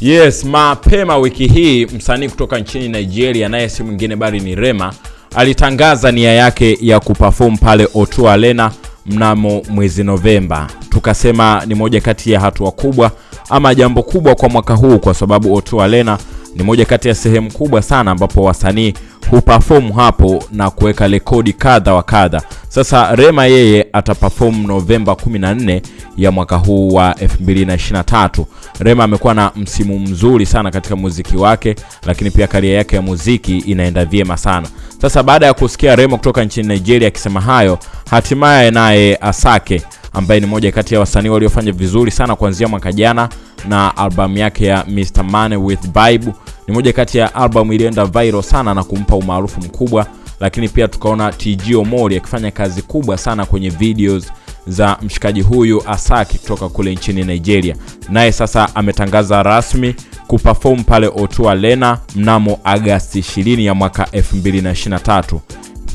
Yes, mapema wiki hii msanii kutoka nchini Nigeria naye si mwingine bali ni Rema alitangaza nia yake ya kuperform pale O2 Arena mnamo mwezi Novemba. Tukasema ni moja kati ya hatua kubwa ama jambo kubwa kwa mwaka huu, kwa sababu O2 Arena ni moja kati ya sehemu kubwa sana ambapo wasanii huperform hapo na kuweka rekodi kadha wa kadha. Sasa Rema yeye ataperform Novemba 14 ya mwaka huu wa 2023. Rema amekuwa na msimu mzuri sana katika muziki wake, lakini pia karia yake ya muziki inaenda vyema sana. Sasa baada ya kusikia Rema kutoka nchini Nigeria akisema hayo, hatimaye naye Asake ambaye ni moja kati ya wasanii waliofanya vizuri sana kuanzia mwaka jana na albamu yake ya Mr Money with Vibe ni moja kati ya albamu iliyoenda viral sana na kumpa umaarufu mkubwa, lakini pia tukaona TG Omori akifanya kazi kubwa sana kwenye videos za mshikaji huyu Asaki kutoka kule nchini Nigeria. Naye sasa ametangaza rasmi kuperform pale O2 Arena mnamo Agasti 20 ya mwaka 2023.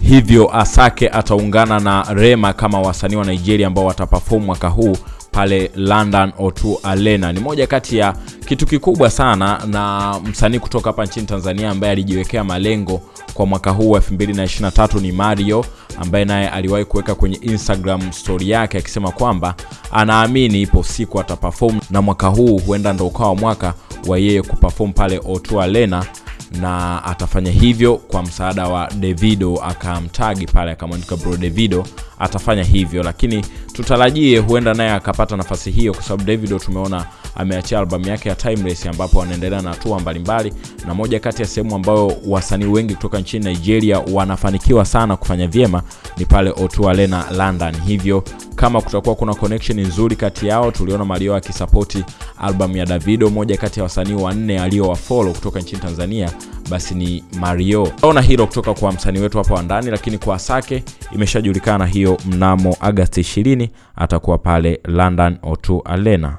Hivyo Asake ataungana na Rema kama wasanii wa Nigeria ambao wataperform mwaka huu pale London O2 Arena. Ni moja kati ya kitu kikubwa sana, na msanii kutoka hapa nchini Tanzania ambaye alijiwekea malengo kwa mwaka huu wa 2023 ni Mario, ambaye naye aliwahi kuweka kwenye Instagram story yake akisema kwamba anaamini ipo siku ataperform, na mwaka huu huenda ndo ukawa mwaka wa yeye kuperform pale O2 Arena na atafanya hivyo kwa msaada wa Davido, akamtagi pale akamwandika bro Davido atafanya hivyo, lakini tutarajie huenda naye akapata nafasi hiyo, kwa sababu Davido tumeona ameachia albamu yake ya Timeless, ambapo anaendelea na hatua mbalimbali, na moja kati ya sehemu ambayo wasanii wengi kutoka nchini Nigeria wanafanikiwa sana kufanya vyema ni pale O2 Arena London. Hivyo kama kutakuwa kuna connection nzuri kati yao, tuliona Mario akisapoti albamu ya Davido, moja kati ya wasanii wanne aliyowafolo kutoka nchini Tanzania basi ni Mario. Ona hilo kutoka kwa msanii wetu hapa wa ndani, lakini kwa sake imeshajulikana hiyo, mnamo agasti 20 atakuwa pale London O2 Arena.